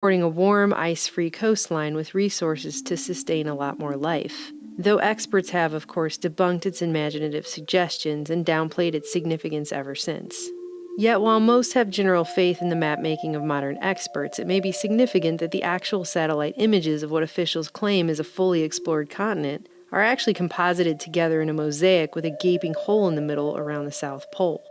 supporting a warm, ice free coastline with resources to sustain a lot more life. Though experts have, of course, debunked its imaginative suggestions and downplayed its significance ever since. Yet, while most have general faith in the map making of modern experts, it may be significant that the actual satellite images of what officials claim is a fully explored continent are actually composited together in a mosaic with a gaping hole in the middle around the South Pole.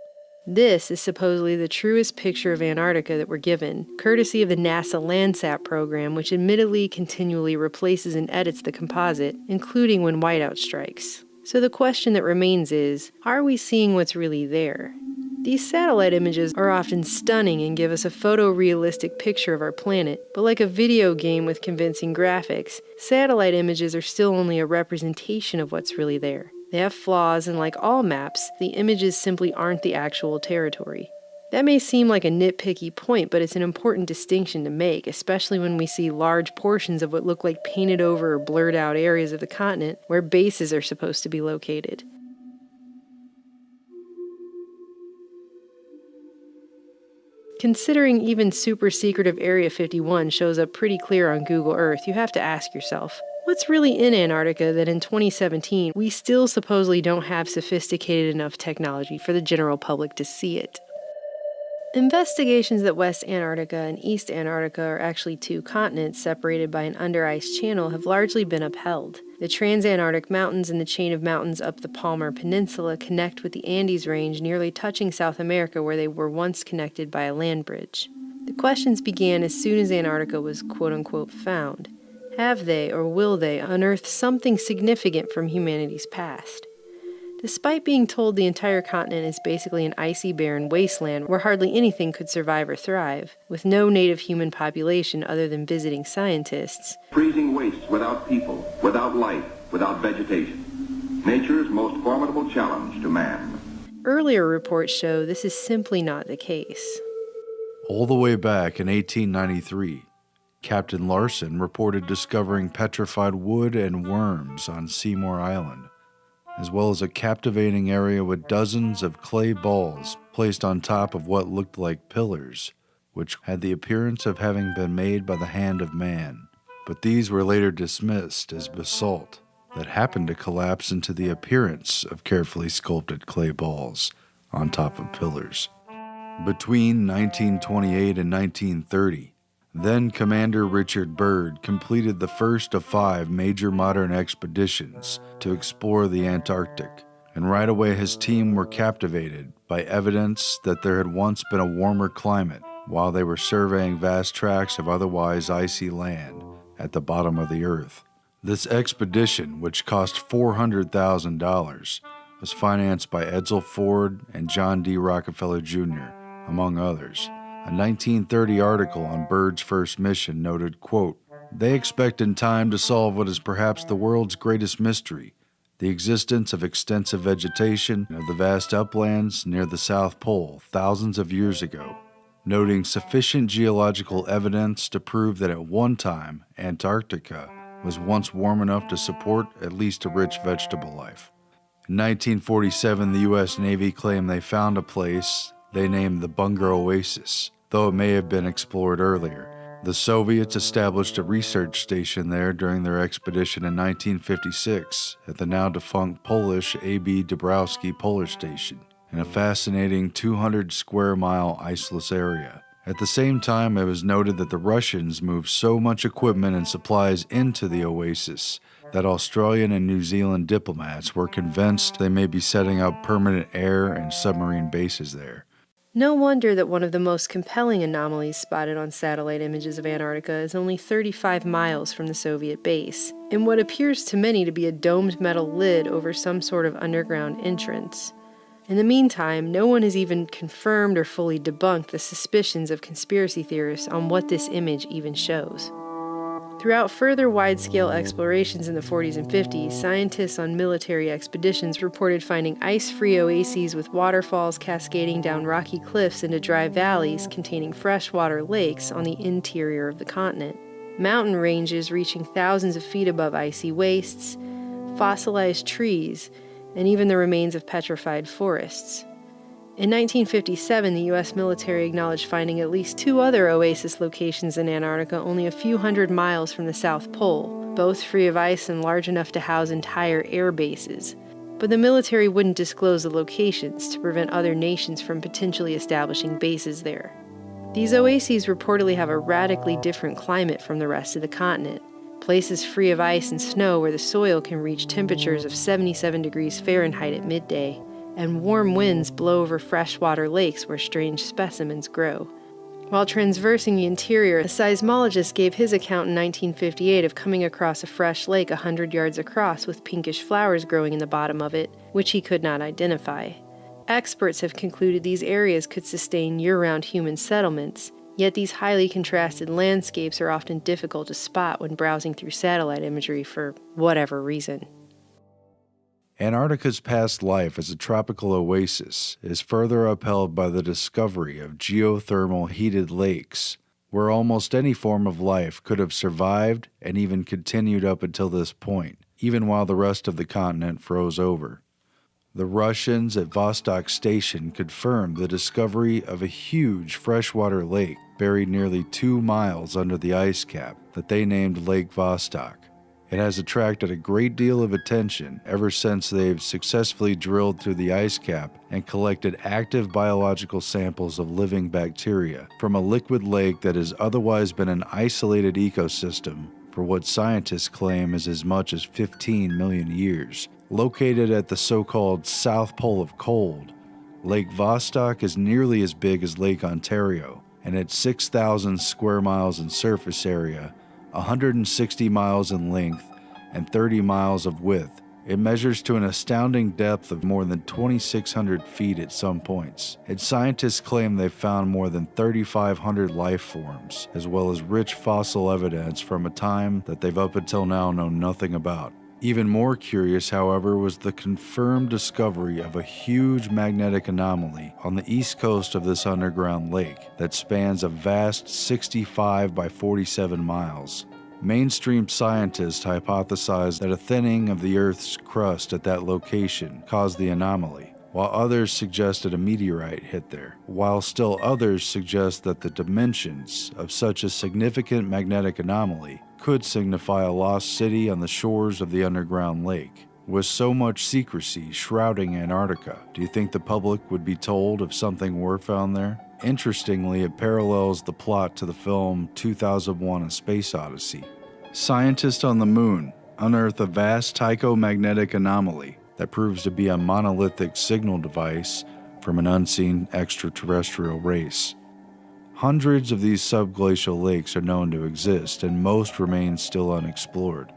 This is supposedly the truest picture of Antarctica that we're given, courtesy of the NASA Landsat program, which admittedly continually replaces and edits the composite, including when whiteout strikes. So the question that remains is are we seeing what's really there? These satellite images are often stunning and give us a photorealistic picture of our planet, but like a video game with convincing graphics, satellite images are still only a representation of what's really there. They have flaws, and like all maps, the images simply aren't the actual territory. That may seem like a nitpicky point, but it's an important distinction to make, especially when we see large portions of what look like painted over or blurred out areas of the continent where bases are supposed to be located. Considering even super secretive Area 51 shows up pretty clear on Google Earth, you have to ask yourself What's really in Antarctica that in 2017 we still supposedly don't have sophisticated enough technology for the general public to see it? Investigations that West Antarctica and East Antarctica are actually two continents separated by an under ice channel have largely been upheld. The Transantarctic Mountains and the chain of mountains up the Palmer Peninsula connect with the Andes Range, nearly touching South America where they were once connected by a land bridge. The questions began as soon as Antarctica was quote unquote found. Have they or will they unearth something significant from humanity's past? Despite being told the entire continent is basically an icy, barren wasteland where hardly anything could survive or thrive, with no native human population other than visiting scientists, freezing wastes without people, without life, without vegetation. Nature's most formidable challenge to man. Earlier reports show this is simply not the case. All the way back in 1893, Captain Larsen reported discovering petrified wood and worms on Seymour Island, as well as a captivating area with dozens of clay balls placed on top of what looked like pillars, which had the appearance of having been made by the hand of man. But these were later dismissed as basalt that happened to collapse into the appearance of carefully sculpted clay balls on top of pillars. Between 1928 and 1930, then Commander Richard Byrd completed the first of five major modern expeditions to explore the Antarctic, and right away his team were captivated by evidence that there had once been a warmer climate while they were surveying vast tracts of otherwise icy land at the bottom of the earth. This expedition, which cost $400,000, was financed by Edsel Ford and John D. Rockefeller Jr., among others. A 1930 article on Byrd's first mission noted, quote, They expect in time to solve what is perhaps the world's greatest mystery, the existence of extensive vegetation of the vast uplands near the South Pole thousands of years ago, noting sufficient geological evidence to prove that at one time Antarctica was once warm enough to support at least a rich vegetable life. In 1947, the U.S. Navy claimed they found a place they named the Bunger Oasis, though it may have been explored earlier. The Soviets established a research station there during their expedition in 1956 at the now defunct Polish A.B. Dabrowski Polar Station, in a fascinating 200 square mile iceless area. At the same time, it was noted that the Russians moved so much equipment and supplies into the oasis that Australian and New Zealand diplomats were convinced they may be setting up permanent air and submarine bases there. No wonder that one of the most compelling anomalies spotted on satellite images of Antarctica is only 35 miles from the Soviet base, in what appears to many to be a domed metal lid over some sort of underground entrance. In the meantime, no one has even confirmed or fully debunked the suspicions of conspiracy theorists on what this image even shows. Throughout further wide scale explorations in the 40s and 50s, scientists on military expeditions reported finding ice free oases with waterfalls cascading down rocky cliffs into dry valleys containing freshwater lakes on the interior of the continent, mountain ranges reaching thousands of feet above icy wastes, fossilized trees, and even the remains of petrified forests. In 1957, the U.S. military acknowledged finding at least two other oasis locations in Antarctica only a few hundred miles from the South Pole, both free of ice and large enough to house entire air bases. But the military wouldn't disclose the locations to prevent other nations from potentially establishing bases there. These oases reportedly have a radically different climate from the rest of the continent. Places free of ice and snow where the soil can reach temperatures of 77 degrees Fahrenheit at midday and warm winds blow over freshwater lakes where strange specimens grow. While transversing the interior, a seismologist gave his account in 1958 of coming across a fresh lake a 100 yards across with pinkish flowers growing in the bottom of it, which he could not identify. Experts have concluded these areas could sustain year round human settlements, yet these highly contrasted landscapes are often difficult to spot when browsing through satellite imagery for whatever reason. Antarctica's past life as a tropical oasis is further upheld by the discovery of geothermal heated lakes, where almost any form of life could have survived and even continued up until this point, even while the rest of the continent froze over. The Russians at Vostok Station confirmed the discovery of a huge freshwater lake buried nearly two miles under the ice cap that they named Lake Vostok. It has attracted a great deal of attention ever since they've successfully drilled through the ice cap and collected active biological samples of living bacteria from a liquid lake that has otherwise been an isolated ecosystem for what scientists claim is as much as 15 million years. Located at the so called South Pole of Cold, Lake Vostok is nearly as big as Lake Ontario, and at 6,000 square miles in surface area, 160 miles in length, and 30 miles of width. It measures to an astounding depth of more than 2,600 feet at some points, and scientists claim they've found more than 3,500 life forms, as well as rich fossil evidence from a time that they've up until now known nothing about. Even more curious, however, was the confirmed discovery of a huge magnetic anomaly on the east coast of this underground lake that spans a vast 65 by 47 miles. Mainstream scientists hypothesized that a thinning of the Earth's crust at that location caused the anomaly, while others suggested a meteorite hit there, while still others suggest that the dimensions of such a significant magnetic anomaly could signify a lost city on the shores of the underground lake. With so much secrecy shrouding Antarctica, do you think the public would be told if something were found there? Interestingly, it parallels the plot to the film 2001 A Space Odyssey. Scientists on the moon unearth a vast Tycho magnetic anomaly that proves to be a monolithic signal device from an unseen extraterrestrial race. Hundreds of these subglacial lakes are known to exist, and most remain still unexplored.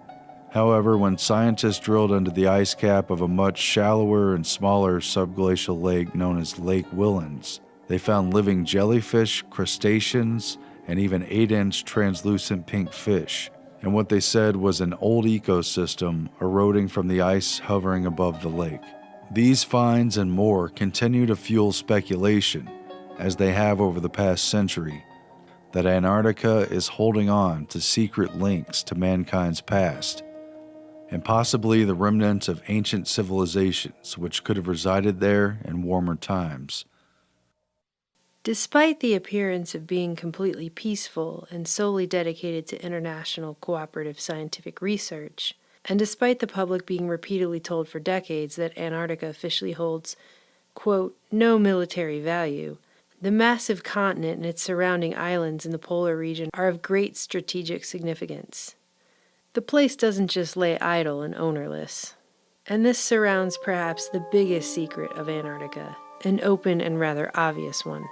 However, when scientists drilled into the ice cap of a much shallower and smaller subglacial lake known as Lake Whillans, they found living jellyfish, crustaceans, and even 8 inch translucent pink fish, and what they said was an old ecosystem eroding from the ice hovering above the lake. These finds and more continue to fuel speculation as they have over the past century, that Antarctica is holding on to secret links to mankind's past, and possibly the remnants of ancient civilizations which could have resided there in warmer times. Despite the appearance of being completely peaceful and solely dedicated to international cooperative scientific research, and despite the public being repeatedly told for decades that Antarctica officially holds, quote, no military value, the massive continent and its surrounding islands in the polar region are of great strategic significance. The place doesn't just lay idle and ownerless. And this surrounds perhaps the biggest secret of Antarctica, an open and rather obvious one.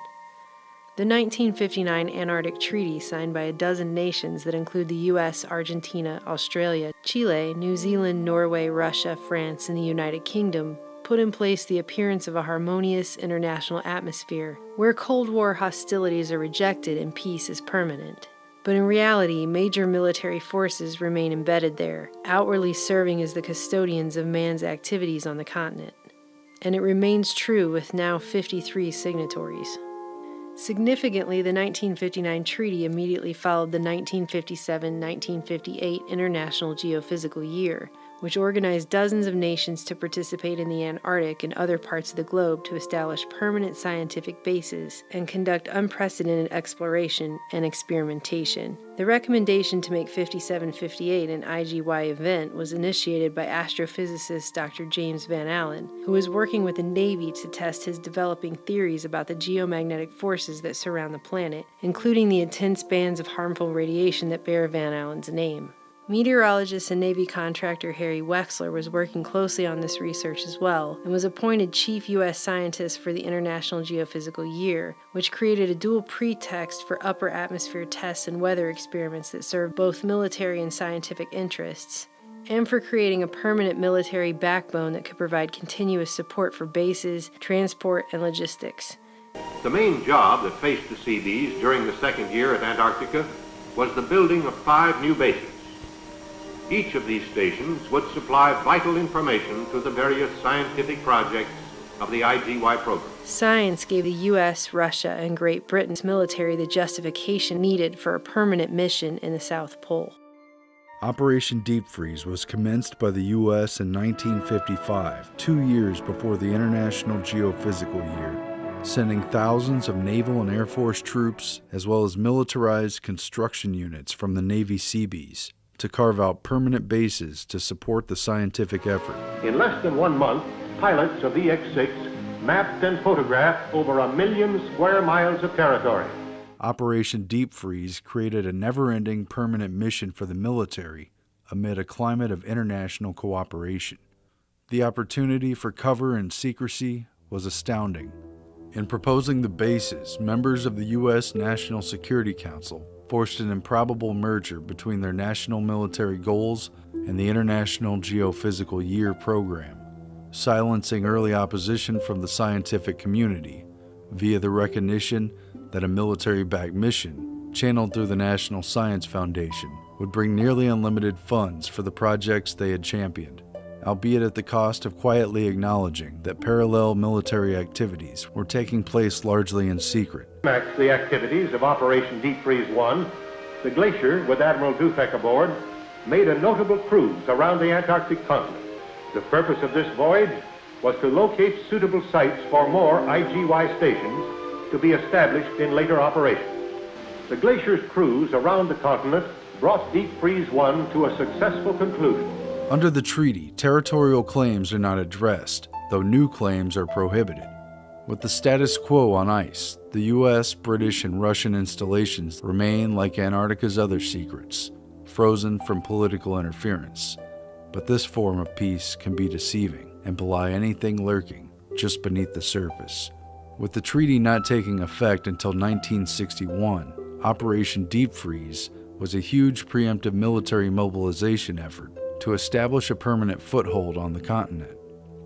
The 1959 Antarctic Treaty, signed by a dozen nations that include the US, Argentina, Australia, Chile, New Zealand, Norway, Russia, France, and the United Kingdom, put in place the appearance of a harmonious international atmosphere where Cold War hostilities are rejected and peace is permanent. But in reality, major military forces remain embedded there, outwardly serving as the custodians of man's activities on the continent. And it remains true with now 53 signatories. Significantly, the 1959 treaty immediately followed the 1957 1958 International Geophysical Year, which organized dozens of nations to participate in the Antarctic and other parts of the globe to establish permanent scientific bases and conduct unprecedented exploration and experimentation. The recommendation to make 5758 an IGY event was initiated by astrophysicist Dr. James Van Allen, who was working with the Navy to test his developing theories about the geomagnetic forces that surround the planet, including the intense bands of harmful radiation that bear Van Allen's name. Meteorologist and Navy contractor Harry Wexler was working closely on this research as well and was appointed chief U.S. scientist for the International Geophysical Year, which created a dual pretext for upper atmosphere tests and weather experiments that served both military and scientific interests, and for creating a permanent military backbone that could provide continuous support for bases, transport, and logistics. The main job that faced the Seabees during the second year at Antarctica was the building of five new bases. Each of these stations would supply vital information to the various scientific projects of the IGY program. Science gave the U.S., Russia, and Great Britain's military the justification needed for a permanent mission in the South Pole. Operation Deep Freeze was commenced by the U.S. in 1955, two years before the International Geophysical Year, sending thousands of naval and Air Force troops, as well as militarized construction units from the Navy Seabees, to carve out permanent bases to support the scientific effort. In less than one month, pilots of VX-6 mapped and photographed over a million square miles of territory. Operation Deep Freeze created a never-ending permanent mission for the military amid a climate of international cooperation. The opportunity for cover and secrecy was astounding. In proposing the bases, members of the U.S. National Security Council forced an improbable merger between their national military goals and the International Geophysical Year program, silencing early opposition from the scientific community via the recognition that a military-backed mission, channeled through the National Science Foundation, would bring nearly unlimited funds for the projects they had championed, albeit at the cost of quietly acknowledging that parallel military activities were taking place largely in secret the activities of Operation Deep Freeze 1, the Glacier, with Admiral Dufek aboard, made a notable cruise around the Antarctic continent. The purpose of this voyage was to locate suitable sites for more IGY stations to be established in later operations. The Glacier's cruise around the continent brought Deep Freeze 1 to a successful conclusion. Under the treaty, territorial claims are not addressed, though new claims are prohibited. With the status quo on ice, the US, British, and Russian installations remain like Antarctica's other secrets, frozen from political interference. But this form of peace can be deceiving and belie anything lurking just beneath the surface. With the treaty not taking effect until 1961, Operation Deep Freeze was a huge preemptive military mobilization effort to establish a permanent foothold on the continent.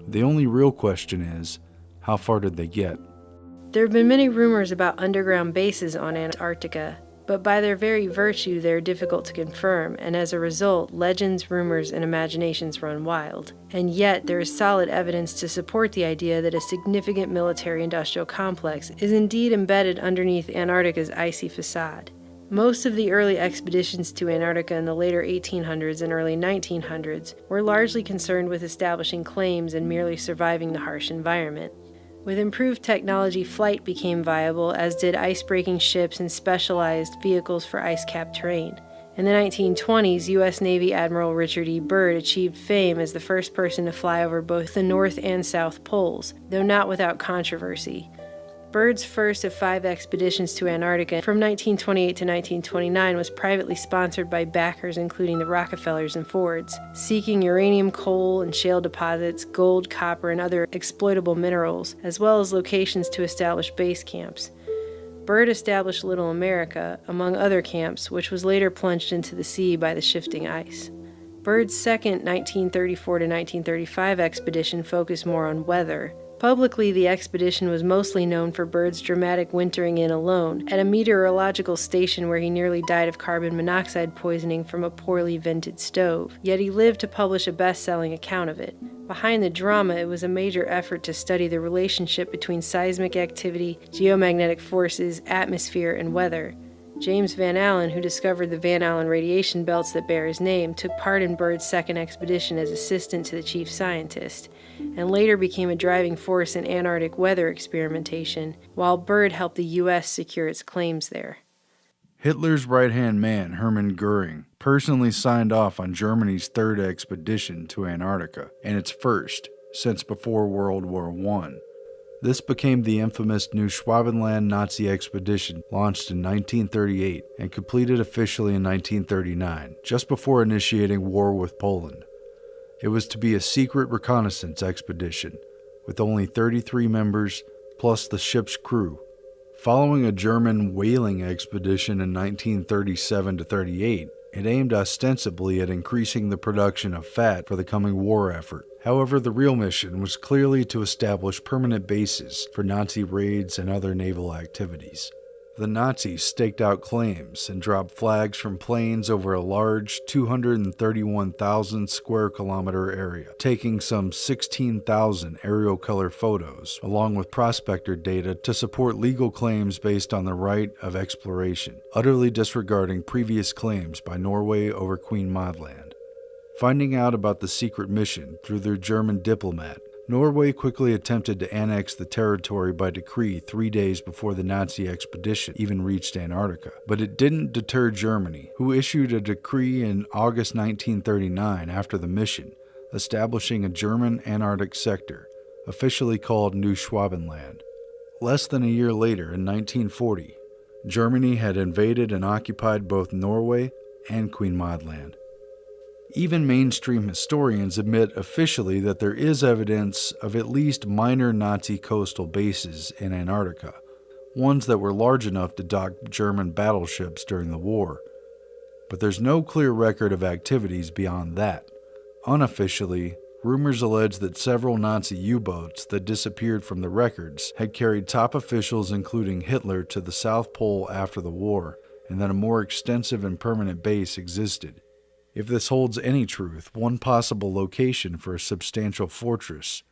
The only real question is how far did they get? There have been many rumors about underground bases on Antarctica, but by their very virtue, they are difficult to confirm, and as a result, legends, rumors, and imaginations run wild. And yet, there is solid evidence to support the idea that a significant military industrial complex is indeed embedded underneath Antarctica's icy facade. Most of the early expeditions to Antarctica in the later 1800s and early 1900s were largely concerned with establishing claims and merely surviving the harsh environment. With improved technology, flight became viable, as did ice-breaking ships and specialized vehicles for ice-capped terrain. In the 1920s, U.S. Navy Admiral Richard E. Byrd achieved fame as the first person to fly over both the North and South Poles, though not without controversy. Byrd's first of five expeditions to Antarctica from 1928 to 1929 was privately sponsored by backers including the Rockefellers and Fords, seeking uranium coal and shale deposits, gold, copper, and other exploitable minerals, as well as locations to establish base camps. Byrd established Little America, among other camps, which was later plunged into the sea by the shifting ice. Byrd's second 1934 to 1935 expedition focused more on weather, Publicly, the expedition was mostly known for Byrd's dramatic wintering in alone at a meteorological station where he nearly died of carbon monoxide poisoning from a poorly vented stove, yet he lived to publish a best-selling account of it. Behind the drama, it was a major effort to study the relationship between seismic activity, geomagnetic forces, atmosphere, and weather. James Van Allen, who discovered the Van Allen radiation belts that bear his name, took part in Byrd's second expedition as assistant to the chief scientist, and later became a driving force in Antarctic weather experimentation, while Byrd helped the U.S. secure its claims there. Hitler's right hand man, Hermann Goering, personally signed off on Germany's third expedition to Antarctica, and its first since before World War I. This became the infamous Neuschwabenland Nazi expedition, launched in 1938 and completed officially in 1939, just before initiating war with Poland. It was to be a secret reconnaissance expedition, with only 33 members plus the ship's crew. Following a German whaling expedition in 1937 to 38, it aimed ostensibly at increasing the production of fat for the coming war effort. However, the real mission was clearly to establish permanent bases for Nazi raids and other naval activities. The Nazis staked out claims and dropped flags from planes over a large 231,000 square kilometer area, taking some 16,000 aerial color photos, along with prospector data to support legal claims based on the right of exploration, utterly disregarding previous claims by Norway over Queen Maud Land. Finding out about the secret mission through their German diplomat, Norway quickly attempted to annex the territory by decree three days before the Nazi expedition even reached Antarctica. But it didn't deter Germany, who issued a decree in August 1939 after the mission, establishing a German Antarctic sector, officially called New Schwabenland. Less than a year later, in 1940, Germany had invaded and occupied both Norway and Queen Maud Land. Even mainstream historians admit officially that there is evidence of at least minor Nazi coastal bases in Antarctica, ones that were large enough to dock German battleships during the war. But there's no clear record of activities beyond that. Unofficially, rumors allege that several Nazi U boats that disappeared from the records had carried top officials, including Hitler, to the South Pole after the war, and that a more extensive and permanent base existed. If this holds any truth, one possible location for a substantial fortress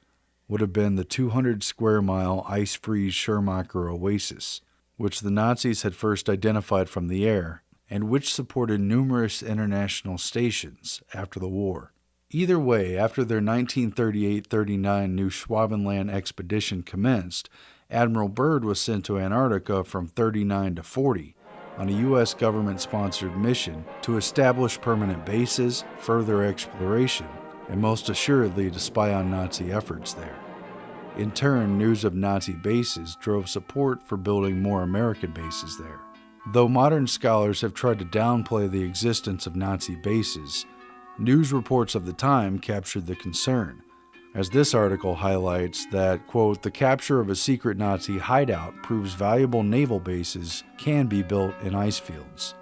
would have been the 200 square mile ice free Schirmacher Oasis, which the Nazis had first identified from the air and which supported numerous international stations after the war. Either way, after their 1938 39 Neuschwabenland expedition commenced, Admiral Byrd was sent to Antarctica from 39 to 40 on a U.S. government sponsored mission to establish permanent bases, further exploration, and most assuredly to spy on Nazi efforts there. In turn, news of Nazi bases drove support for building more American bases there. Though modern scholars have tried to downplay the existence of Nazi bases, news reports of the time captured the concern as this article highlights that, quote, the capture of a secret Nazi hideout proves valuable naval bases can be built in ice fields.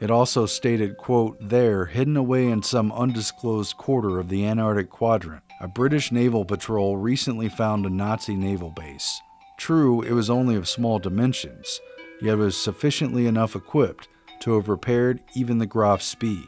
It also stated, quote, there, hidden away in some undisclosed quarter of the Antarctic quadrant, a British naval patrol recently found a Nazi naval base. True, it was only of small dimensions, yet was sufficiently enough equipped to have repaired even the Graf Spee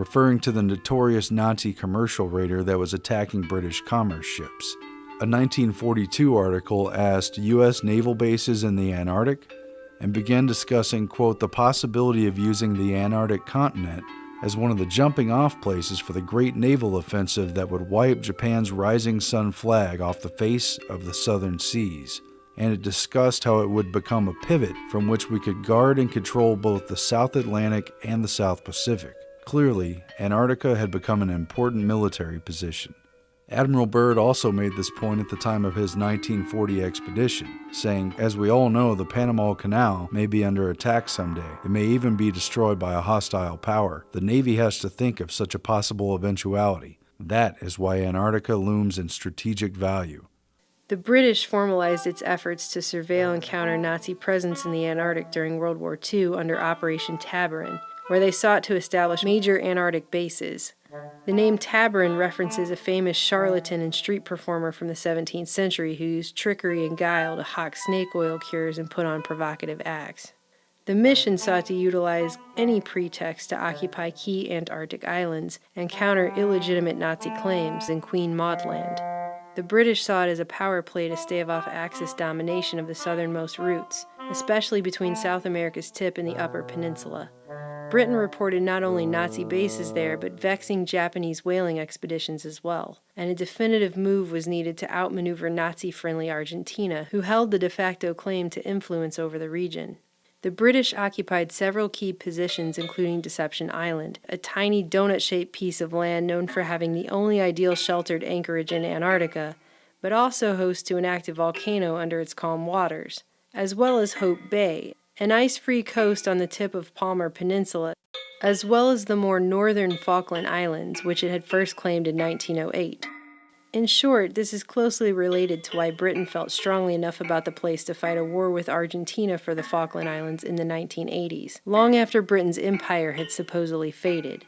referring to the notorious Nazi commercial raider that was attacking British commerce ships. A 1942 article asked U.S. naval bases in the Antarctic and began discussing, quote, the possibility of using the Antarctic continent as one of the jumping off places for the great naval offensive that would wipe Japan's rising sun flag off the face of the southern seas. And it discussed how it would become a pivot from which we could guard and control both the South Atlantic and the South Pacific. Clearly, Antarctica had become an important military position. Admiral Byrd also made this point at the time of his 1940 expedition, saying, As we all know, the Panama Canal may be under attack someday. It may even be destroyed by a hostile power. The Navy has to think of such a possible eventuality. That is why Antarctica looms in strategic value. The British formalized its efforts to surveil and counter Nazi presence in the Antarctic during World War II under Operation Tabarin, where they sought to establish major Antarctic bases. The name Tabarin references a famous charlatan and street performer from the 17th century who used trickery and guile to hawk snake oil cures and put on provocative acts. The mission sought to utilize any pretext to occupy key Antarctic islands and counter illegitimate Nazi claims in Queen Maud Land. The British saw it as a power play to stave off Axis domination of the southernmost routes, especially between South America's tip and the Upper Peninsula. Britain reported not only Nazi bases there, but vexing Japanese whaling expeditions as well, and a definitive move was needed to outmaneuver Nazi friendly Argentina, who held the de facto claim to influence over the region. The British occupied several key positions, including Deception Island, a tiny donut shaped piece of land known for having the only ideal sheltered anchorage in Antarctica, but also host to an active volcano under its calm waters, as well as Hope Bay, an ice free coast on the tip of Palmer Peninsula, as well as the more northern Falkland Islands, which it had first claimed in 1908. In short, this is closely related to why Britain felt strongly enough about the place to fight a war with Argentina for the Falkland Islands in the 1980s, long after Britain's empire had supposedly faded.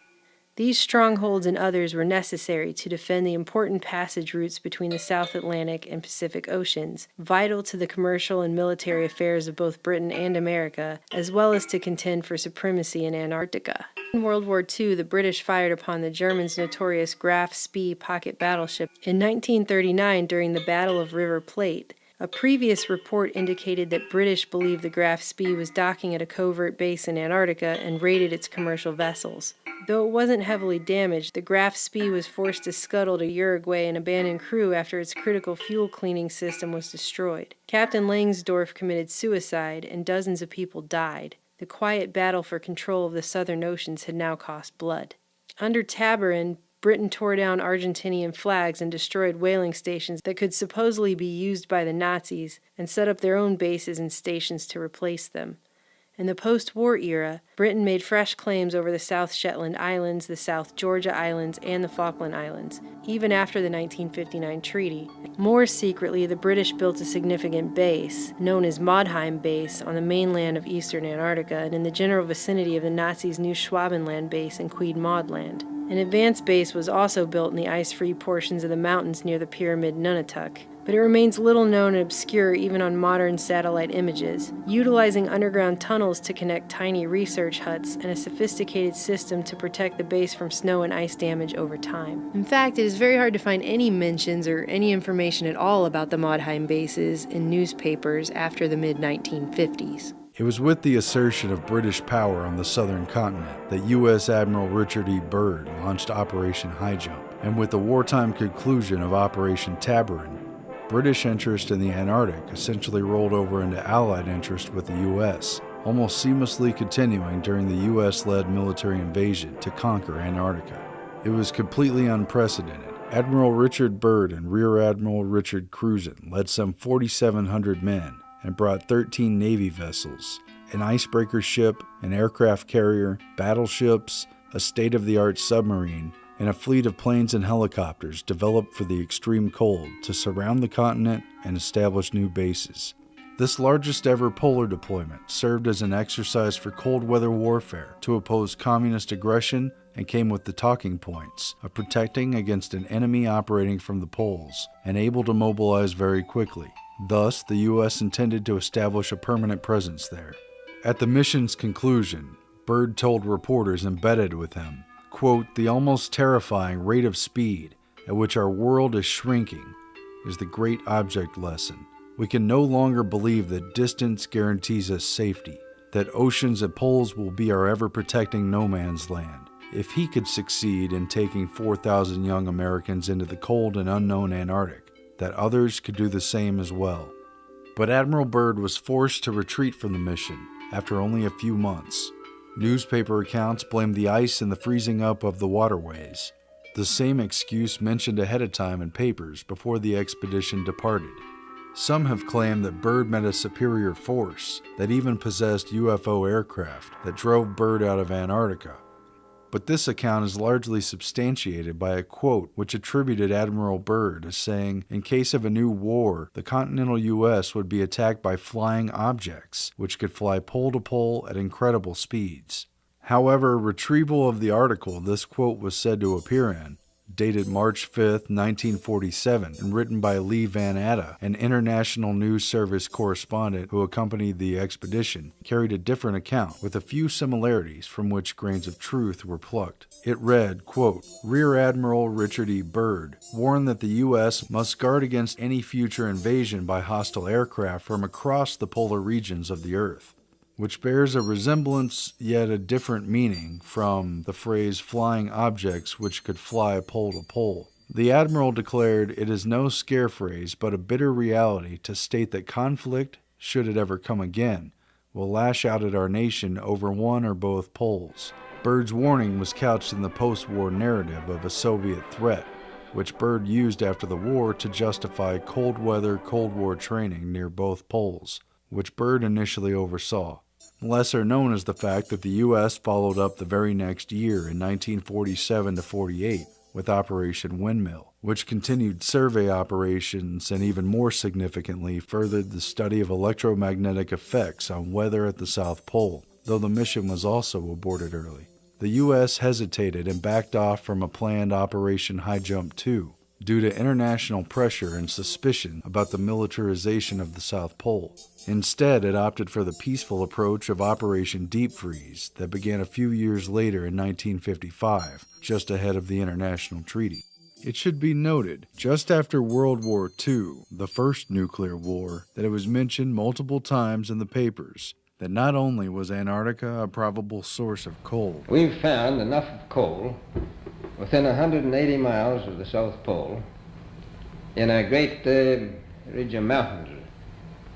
These strongholds and others were necessary to defend the important passage routes between the South Atlantic and Pacific Oceans, vital to the commercial and military affairs of both Britain and America, as well as to contend for supremacy in Antarctica. In World War II, the British fired upon the Germans' notorious Graf Spee pocket battleship in 1939 during the Battle of River Plate. A previous report indicated that British believed the Graf Spee was docking at a covert base in Antarctica and raided its commercial vessels. Though it wasn't heavily damaged, the Graf Spee was forced to scuttle to Uruguay and abandon crew after its critical fuel cleaning system was destroyed. Captain Langsdorff committed suicide, and dozens of people died. The quiet battle for control of the southern oceans had now cost blood. Under Tabarin, Britain tore down Argentinian flags and destroyed whaling stations that could supposedly be used by the Nazis and set up their own bases and stations to replace them. In the post war era, Britain made fresh claims over the South Shetland Islands, the South Georgia Islands, and the Falkland Islands, even after the 1959 treaty. More secretly, the British built a significant base, known as Maudheim Base, on the mainland of eastern Antarctica and in the general vicinity of the Nazis' new Schwabenland base in Queen Maud Land. An advanced base was also built in the ice free portions of the mountains near the pyramid Nunatak but it remains little known and obscure even on modern satellite images, utilizing underground tunnels to connect tiny research huts and a sophisticated system to protect the base from snow and ice damage over time. In fact, it is very hard to find any mentions or any information at all about the Maudheim bases in newspapers after the mid 1950s. It was with the assertion of British power on the southern continent that U.S. Admiral Richard E. Byrd launched Operation High Jump, and with the wartime conclusion of Operation Tabarin, British interest in the Antarctic essentially rolled over into Allied interest with the U.S., almost seamlessly continuing during the U.S. led military invasion to conquer Antarctica. It was completely unprecedented. Admiral Richard Byrd and Rear Admiral Richard Cruzen led some 4,700 men and brought 13 Navy vessels, an icebreaker ship, an aircraft carrier, battleships, a state of the art submarine, and a fleet of planes and helicopters developed for the extreme cold to surround the continent and establish new bases. This largest ever polar deployment served as an exercise for cold weather warfare to oppose communist aggression and came with the talking points of protecting against an enemy operating from the poles and able to mobilize very quickly. Thus, the U.S. intended to establish a permanent presence there. At the mission's conclusion, Byrd told reporters embedded with him quote, the almost terrifying rate of speed at which our world is shrinking is the great object lesson. We can no longer believe that distance guarantees us safety, that oceans and poles will be our ever protecting no man's land. If he could succeed in taking 4,000 young Americans into the cold and unknown Antarctic, that others could do the same as well. But Admiral Byrd was forced to retreat from the mission after only a few months. Newspaper accounts blamed the ice and the freezing up of the waterways, the same excuse mentioned ahead of time in papers before the expedition departed. Some have claimed that Byrd met a superior force that even possessed UFO aircraft that drove Byrd out of Antarctica but this account is largely substantiated by a quote which attributed Admiral Byrd as saying, In case of a new war, the continental U.S. would be attacked by flying objects, which could fly pole to pole at incredible speeds. However, retrieval of the article this quote was said to appear in dated March 5, 1947, and written by Lee Van Atta, an International News Service correspondent who accompanied the expedition, carried a different account with a few similarities from which grains of truth were plucked. It read, quote, Rear Admiral Richard E. Byrd warned that the U.S. must guard against any future invasion by hostile aircraft from across the polar regions of the Earth which bears a resemblance yet a different meaning from the phrase flying objects which could fly pole to pole. The Admiral declared it is no scare phrase, but a bitter reality to state that conflict, should it ever come again, will lash out at our nation over one or both poles. Byrd's warning was couched in the post war narrative of a Soviet threat, which Bird used after the war to justify cold weather Cold War training near both poles which Byrd initially oversaw. Lesser known is the fact that the U.S. followed up the very next year in 1947 to 48 with Operation Windmill, which continued survey operations and even more significantly furthered the study of electromagnetic effects on weather at the South Pole, though the mission was also aborted early. The U.S. hesitated and backed off from a planned Operation High Jump 2, due to international pressure and suspicion about the militarization of the South Pole. Instead, it opted for the peaceful approach of Operation Deep Freeze that began a few years later in 1955, just ahead of the international treaty. It should be noted, just after World War II, the first nuclear war, that it was mentioned multiple times in the papers that not only was Antarctica a probable source of coal, we've found enough of coal within 180 miles of the South Pole in a great uh, ridge of mountains.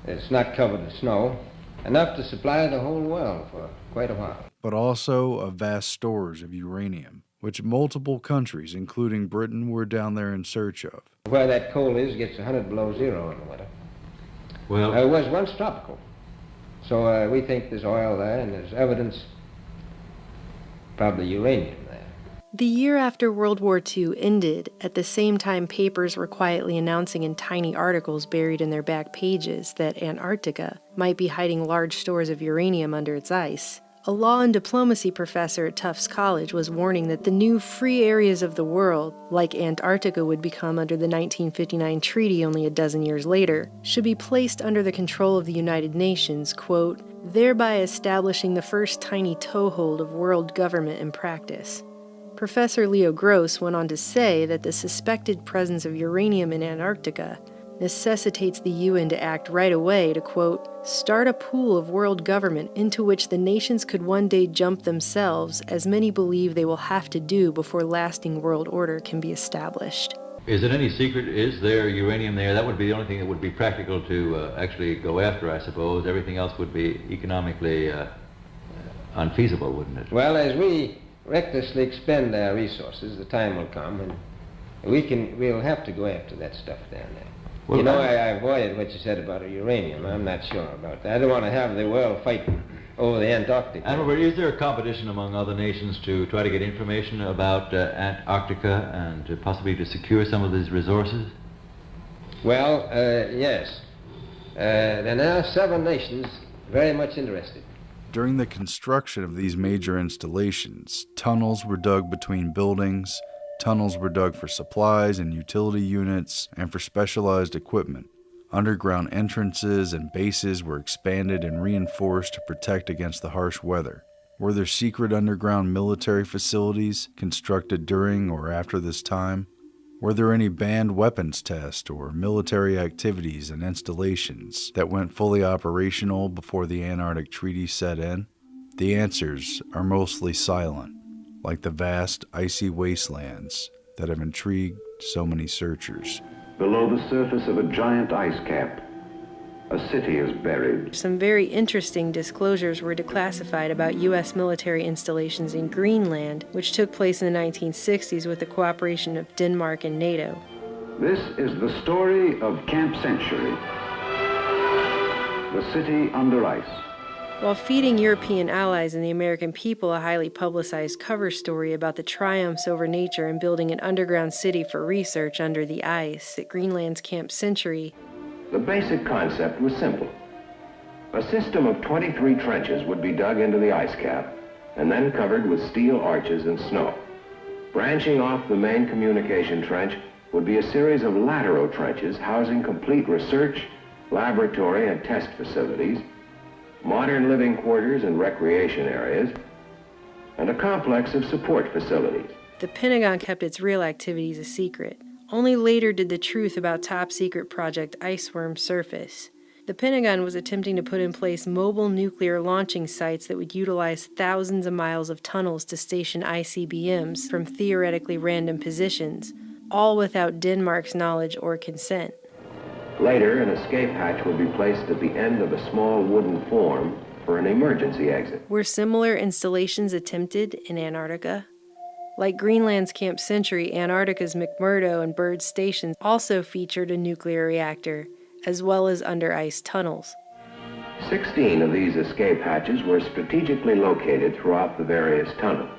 It's not covered with snow, enough to supply the whole world for quite a while. But also of vast stores of uranium, which multiple countries, including Britain, were down there in search of. Where that coal is gets 100 below zero in the winter. Well, uh, it was once tropical. So uh, we think there's oil there, and there's evidence, probably uranium. There. The year after World War II ended, at the same time papers were quietly announcing in tiny articles buried in their back pages that Antarctica might be hiding large stores of uranium under its ice. A law and diplomacy professor at Tufts College was warning that the new free areas of the world, like Antarctica would become under the 1959 treaty only a dozen years later, should be placed under the control of the United Nations, quote, thereby establishing the first tiny toehold of world government in practice. Professor Leo Gross went on to say that the suspected presence of uranium in Antarctica necessitates the UN to act right away to, quote, start a pool of world government into which the nations could one day jump themselves, as many believe they will have to do before lasting world order can be established. Is it any secret? Is there uranium there? That would be the only thing that would be practical to uh, actually go after, I suppose. Everything else would be economically uh, unfeasible, wouldn't it? Well, as we recklessly expend our resources, the time will come and we can, we'll have to go after that stuff down there. Well, you know, I, I, avoided what you said about uranium. I'm not sure about that. I don't want to have the world fighting over the Antarctic. And is there a competition among other nations to try to get information about uh, Antarctica and possibly to secure some of these resources? Well, uh, yes. Uh, there are now seven nations very much interested. During the construction of these major installations, tunnels were dug between buildings, tunnels were dug for supplies and utility units, and for specialized equipment. Underground entrances and bases were expanded and reinforced to protect against the harsh weather. Were there secret underground military facilities constructed during or after this time? Were there any banned weapons tests or military activities and installations that went fully operational before the Antarctic Treaty set in? The answers are mostly silent, like the vast icy wastelands that have intrigued so many searchers. Below the surface of a giant ice cap, a city is buried. Some very interesting disclosures were declassified about U.S. military installations in Greenland, which took place in the 1960s with the cooperation of Denmark and NATO. This is the story of Camp Century, the city under ice. While feeding European allies and the American people a highly publicized cover story about the triumphs over nature and building an underground city for research under the ice at Greenland's Camp Century, the basic concept was simple. A system of 23 trenches would be dug into the ice cap and then covered with steel arches and snow. Branching off the main communication trench would be a series of lateral trenches housing complete research, laboratory, and test facilities, modern living quarters and recreation areas, and a complex of support facilities. The Pentagon kept its real activities a secret. Only later did the truth about top secret Project Iceworm surface. The Pentagon was attempting to put in place mobile nuclear launching sites that would utilize thousands of miles of tunnels to station ICBMs from theoretically random positions, all without Denmark's knowledge or consent. Later, an escape hatch would be placed at the end of a small wooden form for an emergency exit. Were similar installations attempted in Antarctica? Like Greenland's Camp Century, Antarctica's McMurdo and Byrd stations also featured a nuclear reactor, as well as under ice tunnels. Sixteen of these escape hatches were strategically located throughout the various tunnels.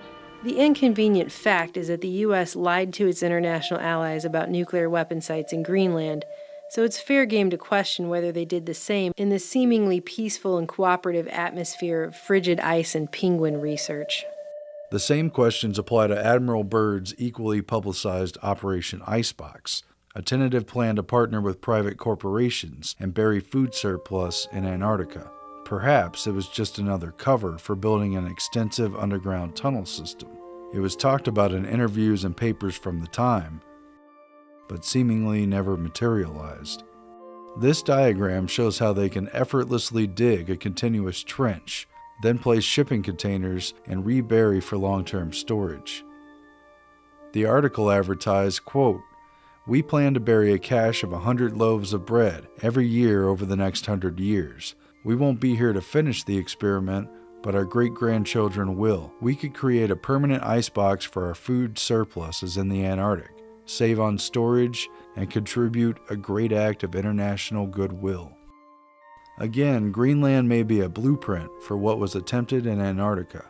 The inconvenient fact is that the U.S. lied to its international allies about nuclear weapon sites in Greenland so it's fair game to question whether they did the same in the seemingly peaceful and cooperative atmosphere of frigid ice and penguin research. The same questions apply to Admiral Byrd's equally publicized Operation Icebox, a tentative plan to partner with private corporations and bury food surplus in Antarctica. Perhaps it was just another cover for building an extensive underground tunnel system. It was talked about in interviews and papers from the time, but seemingly never materialized. This diagram shows how they can effortlessly dig a continuous trench, then place shipping containers and rebury for long-term storage. The article advertised, quote, we plan to bury a cache of 100 loaves of bread every year over the next 100 years. We won't be here to finish the experiment, but our great grandchildren will. We could create a permanent icebox for our food surpluses in the Antarctic save on storage, and contribute a great act of international goodwill. Again, Greenland may be a blueprint for what was attempted in Antarctica.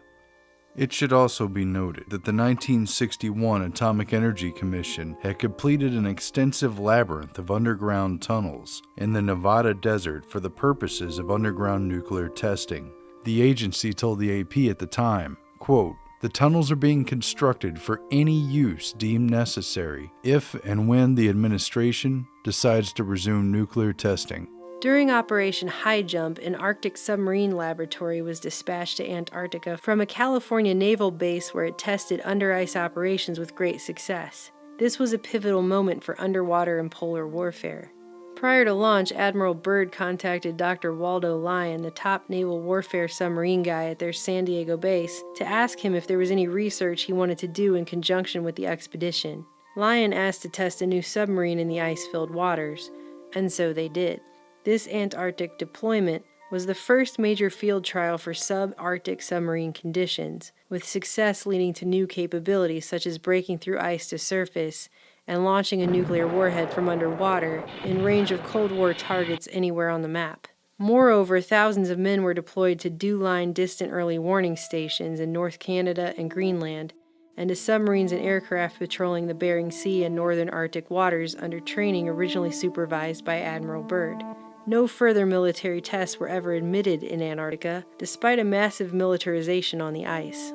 It should also be noted that the 1961 Atomic Energy Commission had completed an extensive labyrinth of underground tunnels in the Nevada desert for the purposes of underground nuclear testing. The agency told the AP at the time, quote, the tunnels are being constructed for any use deemed necessary if and when the administration decides to resume nuclear testing. During Operation High Jump, an Arctic submarine laboratory was dispatched to Antarctica from a California naval base where it tested under ice operations with great success. This was a pivotal moment for underwater and polar warfare. Prior to launch, Admiral Byrd contacted Dr. Waldo Lyon, the top naval warfare submarine guy at their San Diego base, to ask him if there was any research he wanted to do in conjunction with the expedition. Lyon asked to test a new submarine in the ice filled waters, and so they did. This Antarctic deployment was the first major field trial for subarctic submarine conditions, with success leading to new capabilities such as breaking through ice to surface and launching a nuclear warhead from underwater in range of Cold War targets anywhere on the map. Moreover, thousands of men were deployed to DEW-line distant early warning stations in North Canada and Greenland, and to submarines and aircraft patrolling the Bering Sea and northern Arctic waters under training originally supervised by Admiral Byrd. No further military tests were ever admitted in Antarctica, despite a massive militarization on the ice.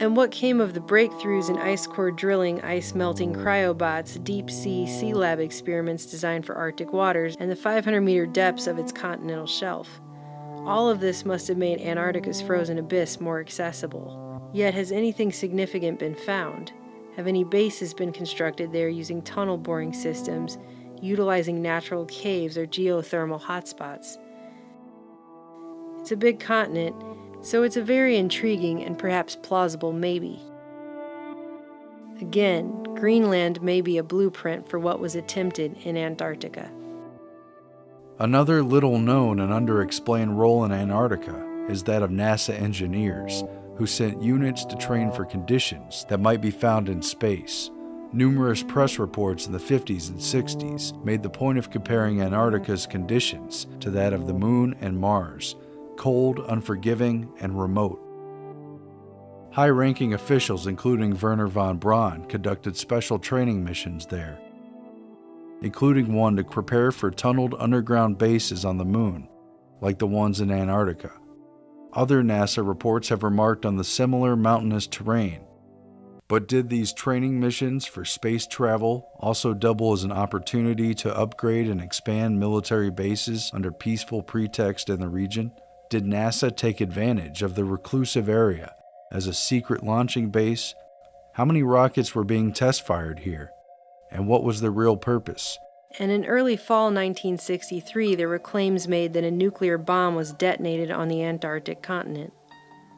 And what came of the breakthroughs in ice core drilling, ice melting cryobots, deep sea sea lab experiments designed for Arctic waters, and the 500 meter depths of its continental shelf? All of this must have made Antarctica's frozen abyss more accessible. Yet, has anything significant been found? Have any bases been constructed there using tunnel boring systems, utilizing natural caves or geothermal hotspots? It's a big continent, so it's a very intriguing and perhaps plausible maybe. Again, Greenland may be a blueprint for what was attempted in Antarctica. Another little known and underexplained role in Antarctica is that of NASA engineers, who sent units to train for conditions that might be found in space. Numerous press reports in the 50s and 60s made the point of comparing Antarctica's conditions to that of the Moon and Mars, cold, unforgiving, and remote. High ranking officials, including Wernher von Braun, conducted special training missions there, including one to prepare for tunneled underground bases on the moon, like the ones in Antarctica. Other NASA reports have remarked on the similar mountainous terrain. But did these training missions for space travel also double as an opportunity to upgrade and expand military bases under peaceful pretext in the region? Did NASA take advantage of the reclusive area as a secret launching base? How many rockets were being test fired here? And what was the real purpose? And in early fall 1963, there were claims made that a nuclear bomb was detonated on the Antarctic continent.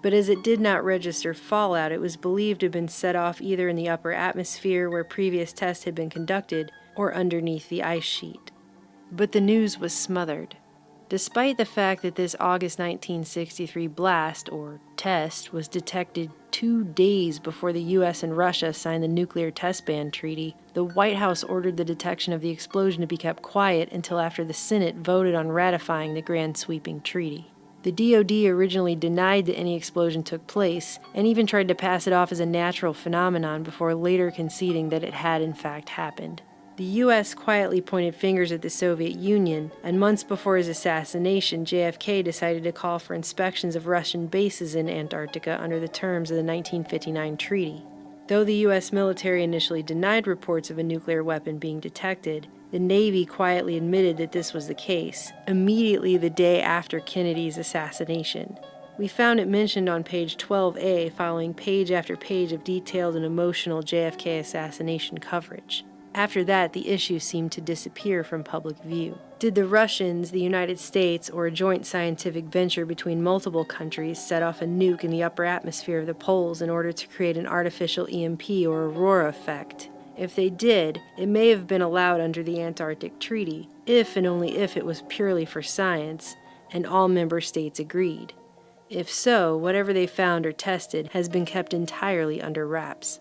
But as it did not register fallout, it was believed to have been set off either in the upper atmosphere where previous tests had been conducted or underneath the ice sheet. But the news was smothered. Despite the fact that this August 1963 blast, or test, was detected two days before the US and Russia signed the Nuclear Test Ban Treaty, the White House ordered the detection of the explosion to be kept quiet until after the Senate voted on ratifying the grand sweeping treaty. The DoD originally denied that any explosion took place and even tried to pass it off as a natural phenomenon before later conceding that it had in fact happened. The U.S. quietly pointed fingers at the Soviet Union, and months before his assassination, JFK decided to call for inspections of Russian bases in Antarctica under the terms of the 1959 treaty. Though the U.S. military initially denied reports of a nuclear weapon being detected, the Navy quietly admitted that this was the case, immediately the day after Kennedy's assassination. We found it mentioned on page 12A following page after page of detailed and emotional JFK assassination coverage. After that, the issue seemed to disappear from public view. Did the Russians, the United States, or a joint scientific venture between multiple countries set off a nuke in the upper atmosphere of the poles in order to create an artificial EMP or aurora effect? If they did, it may have been allowed under the Antarctic Treaty, if and only if it was purely for science, and all member states agreed. If so, whatever they found or tested has been kept entirely under wraps.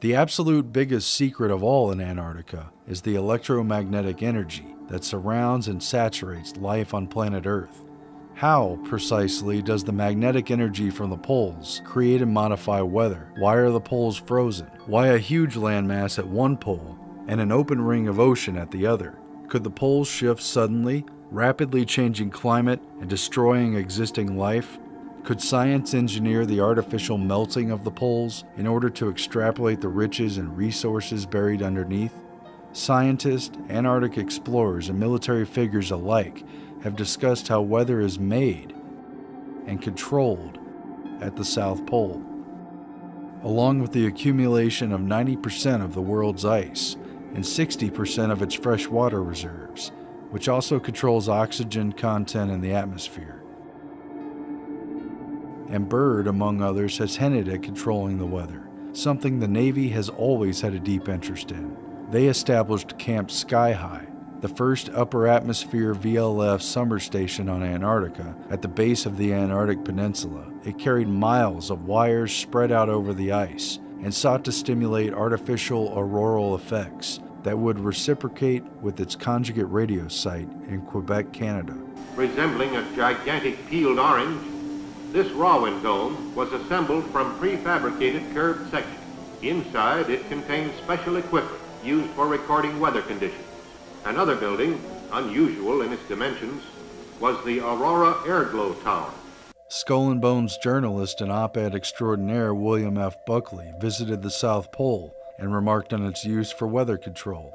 The absolute biggest secret of all in Antarctica is the electromagnetic energy that surrounds and saturates life on planet Earth. How, precisely, does the magnetic energy from the poles create and modify weather? Why are the poles frozen? Why a huge landmass at one pole and an open ring of ocean at the other? Could the poles shift suddenly, rapidly changing climate and destroying existing life? Could science engineer the artificial melting of the poles in order to extrapolate the riches and resources buried underneath? Scientists, Antarctic explorers, and military figures alike have discussed how weather is made and controlled at the South Pole, along with the accumulation of 90% of the world's ice and 60% of its freshwater reserves, which also controls oxygen content in the atmosphere and Byrd, among others, has hinted at controlling the weather, something the Navy has always had a deep interest in. They established Camp Sky High, the first upper atmosphere VLF summer station on Antarctica at the base of the Antarctic Peninsula. It carried miles of wires spread out over the ice and sought to stimulate artificial auroral effects that would reciprocate with its conjugate radio site in Quebec, Canada. Resembling a gigantic peeled orange, this Rowan dome was assembled from prefabricated curved sections. Inside, it contained special equipment used for recording weather conditions. Another building, unusual in its dimensions, was the Aurora Airglow Tower. Skull and Bones journalist and op-ed extraordinaire William F. Buckley visited the South Pole and remarked on its use for weather control,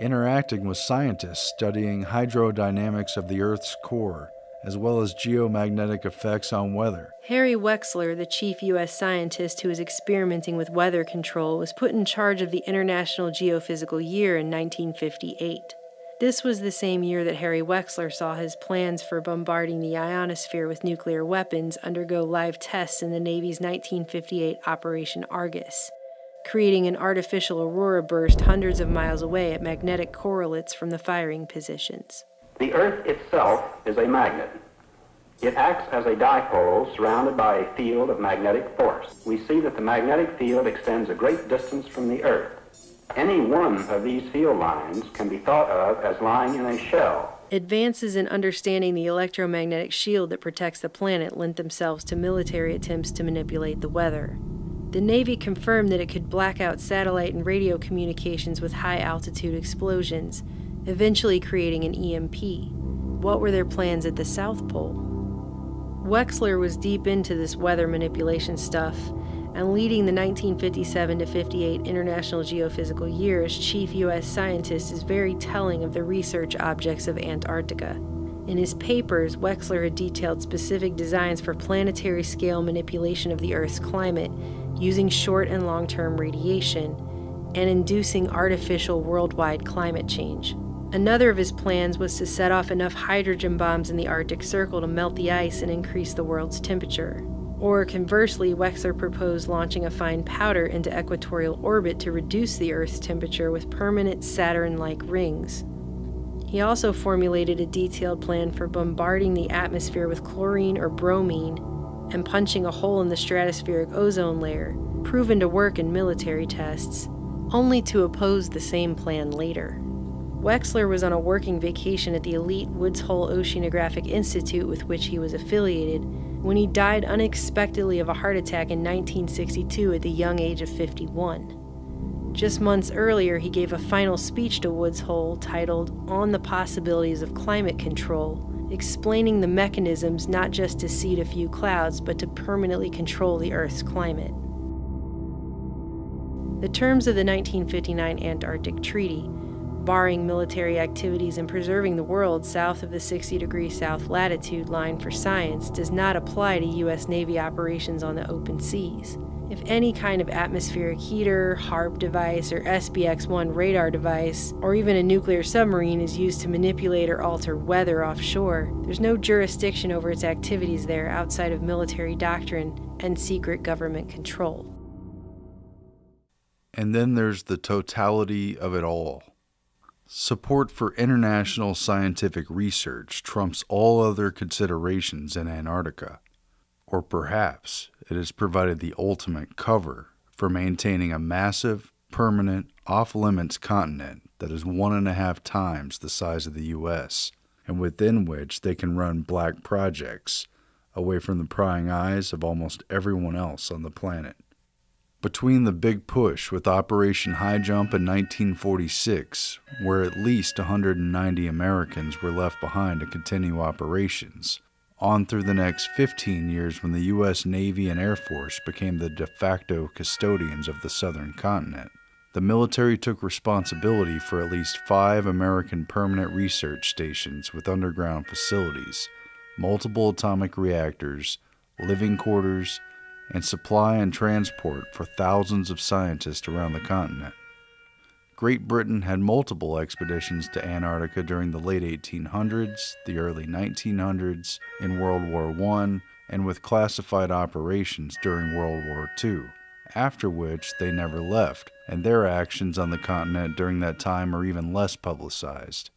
interacting with scientists studying hydrodynamics of the Earth's core as well as geomagnetic effects on weather. Harry Wexler, the chief U.S. scientist who was experimenting with weather control, was put in charge of the International Geophysical Year in 1958. This was the same year that Harry Wexler saw his plans for bombarding the ionosphere with nuclear weapons undergo live tests in the Navy's 1958 Operation Argus, creating an artificial aurora burst hundreds of miles away at magnetic correlates from the firing positions. The Earth itself is a magnet. It acts as a dipole surrounded by a field of magnetic force. We see that the magnetic field extends a great distance from the Earth. Any one of these field lines can be thought of as lying in a shell. Advances in understanding the electromagnetic shield that protects the planet lent themselves to military attempts to manipulate the weather. The Navy confirmed that it could black out satellite and radio communications with high altitude explosions, eventually creating an EMP. What were their plans at the South Pole? Wexler was deep into this weather manipulation stuff. and leading the 1957 to 58 International Geophysical Year as chief U.S. scientist is very telling of the research objects of Antarctica. In his papers, Wexler had detailed specific designs for planetary scale manipulation of the Earth's climate using short and long term radiation and inducing artificial worldwide climate change. Another of his plans was to set off enough hydrogen bombs in the Arctic Circle to melt the ice and increase the world's temperature. Or conversely, Wexler proposed launching a fine powder into equatorial orbit to reduce the Earth's temperature with permanent Saturn like rings. He also formulated a detailed plan for bombarding the atmosphere with chlorine or bromine and punching a hole in the stratospheric ozone layer, proven to work in military tests, only to oppose the same plan later. Wexler was on a working vacation at the elite Woods Hole Oceanographic Institute with which he was affiliated when he died unexpectedly of a heart attack in 1962 at the young age of 51. Just months earlier, he gave a final speech to Woods Hole titled On the Possibilities of Climate Control, explaining the mechanisms not just to seed a few clouds, but to permanently control the Earth's climate. The terms of the 1959 Antarctic Treaty, barring military activities and preserving the world south of the 60 degree south latitude line for science, does not apply to U.S. Navy operations on the open seas. If any kind of atmospheric heater, HAARP device, or SBX 1 radar device, or even a nuclear submarine is used to manipulate or alter weather offshore, there's no jurisdiction over its activities there outside of military doctrine and secret government control. And then there's the totality of it all. Support for international scientific research trumps all other considerations in Antarctica. Or perhaps it has provided the ultimate cover for maintaining a massive, permanent, off limits continent that is one and a half times the size of the U.S., and within which they can run black projects away from the prying eyes of almost everyone else on the planet. Between the big push with Operation High Jump in 1946, where at least 190 Americans were left behind to continue operations, on through the next 15 years when the U.S. Navy and Air Force became the de facto custodians of the southern continent. The military took responsibility for at least five American permanent research stations with underground facilities, multiple atomic reactors, living quarters, and supply and transport for thousands of scientists around the continent. Great Britain had multiple expeditions to Antarctica during the late 1800s, the early 1900s, in World War I, and with classified operations during World War II, after which they never left, and their actions on the continent during that time are even less publicized.